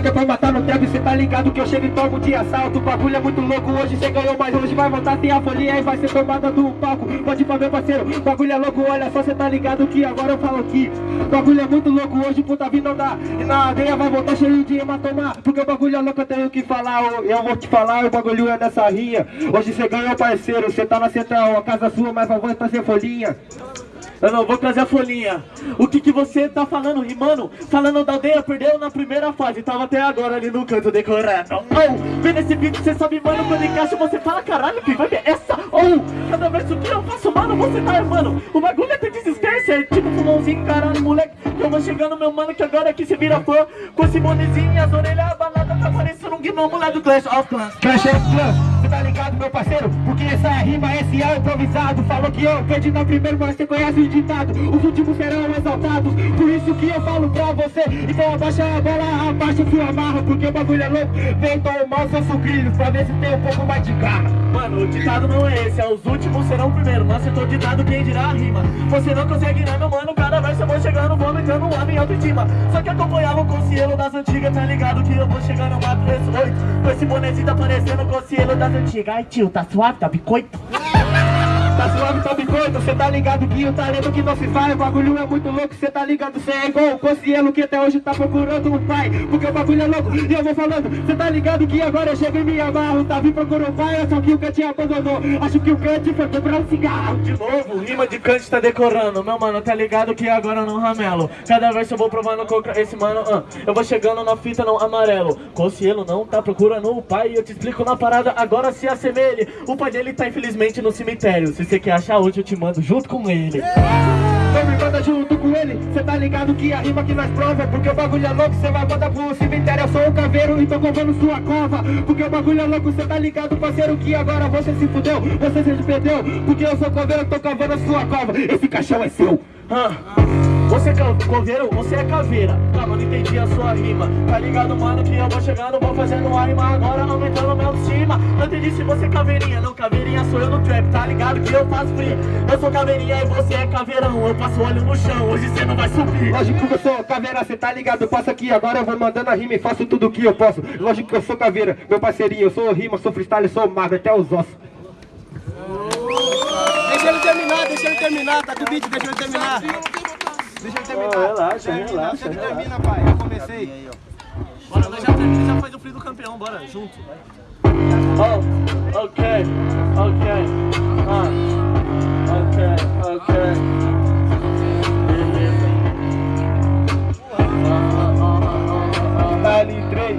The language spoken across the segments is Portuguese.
que pra matar no trap, cê tá ligado que eu chego e tomo de assalto. O bagulho é muito louco, hoje cê ganhou, mas hoje vai voltar sem a folia E vai ser tomada do palco, pode pra meu parceiro O bagulho é louco, olha só, cê tá ligado que agora eu falo aqui O bagulho é muito louco, hoje puta vida não dá E na areia vai voltar cheio de hematoma Porque o bagulho é louco, eu tenho que falar Eu, eu vou te falar, o bagulho é nessa rinha. Hoje cê ganhou, parceiro, cê tá na central A casa sua, mas vai voltar sem folhinha Eu não vou trazer a folhinha. O que que você tá falando, rimando? Falando da aldeia, perdeu na primeira fase. Tava até agora ali no canto decorando. Oh, vê nesse vídeo, você sabe, mano, quando encaixa, você fala, caralho, que vai ver essa. Oh, cada vez que eu faço, mano, você tá armando. O bagulho é ter desistência, é tipo pulmãozinho, caralho, moleque. Que eu vou chegando, meu mano, que agora aqui você vira fã. Com esse bonezinho, as orelhas abaladas, tá parecendo um gnomo lá do Clash of Clans. Clash of Clans, meu parceiro? Porque essa rima, esse é o improvisado Falou que eu perdi na primeira, mas cê conhece o ditado Os últimos serão exaltados Por isso que eu falo pra você Então abaixa a bola, abaixa o fio amarro Porque o bagulho é louco Vem tomar seus sucrilhos Pra ver se tem um pouco mais de garra Mano, o ditado não é esse, é os últimos serão primeiro. Não acertou o ditado, quem dirá a rima. Você não consegue, né, meu mano? Cada verso eu vou chegando, vou aumentando o homem autoestima. Só que acompanhava com o cielo das antigas, tá ligado? Que eu vou chegando mato esse oito. Com esse bonezinho tá parecendo o cielo das antigas. Ai, tio, tá suave, tá bicoito? Tá suave, tá bicoito, cê tá ligado que o talento que não se faz O bagulho é muito louco, cê tá ligado, cê é igual o Cossielo que até hoje tá procurando um pai Porque o bagulho é louco e eu vou falando Cê tá ligado que agora eu chego e me amarro vindo procurar um pai, só que o Kant abandonou Acho que o Kant foi comprar um cigarro De novo, rima de cante tá decorando Meu mano, tá ligado que agora não ramelo Cada vez eu vou provando com esse mano ah, Eu vou chegando na fita não amarelo Cossielo não tá procurando o pai Eu te explico na parada, agora se assemelhe O pai dele tá infelizmente no cemitério Se você quer achar hoje eu te mando junto com ele. Então me manda junto com ele, cê tá ligado que a rima que nós prova Porque o bagulho é louco, cê vai mandar pro cemitério Eu sou o caveiro e tô covando sua cova. Porque o bagulho é louco, cê tá ligado parceiro Que agora você se fudeu, você se perdeu. Porque eu sou caveiro, tô cavando a sua cova Esse caixão é seu. Ah, Você é ca- coveiro, você é caveira. Calma, não entendi a sua rima. Tá ligado, mano, que eu vou chegando Vou fazendo a rima. Agora, aumentando meu autoestima Não entendi se você é caveirinha Não, caveirinha sou eu no trap Tá ligado que eu faço free Eu sou caveirinha e você é caveirão. Eu passo olho no chão, hoje cê não vai subir. Lógico que eu sou caveira, cê tá ligado, eu passo aqui. Agora eu vou mandando a rima e faço tudo o que eu posso. Lógico que eu sou caveira, meu parceirinho Eu sou rima, sou freestyle, sou magro até os ossos. Deixa ele terminar, deixa ele terminar, tá com o beat, deixa ele terminar. Deixa ele terminar. relaxa, Termina, relaxa, Você que relaxa. termina, pai. Eu comecei. Bora, nós já termina já faz o free do campeão, bora, junto Oh, ok, ok Ah, ok, ok Ah, ah, ah, Dali 3,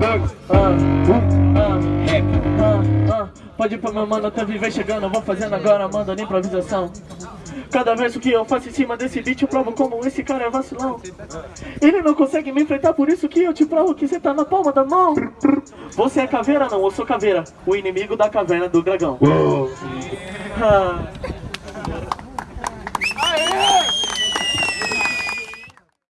2. 1 Rap. Pode ir pra meu mano, até viver chegando Eu vou fazendo agora, manda na improvisação Cada verso que eu faço em cima desse beat Eu provo como esse cara é vacilão. Ele não consegue me enfrentar, por isso que eu te provo Que você tá na palma da mão. Você é caveira? Não, eu sou caveira. O inimigo da caverna do dragão. Ah,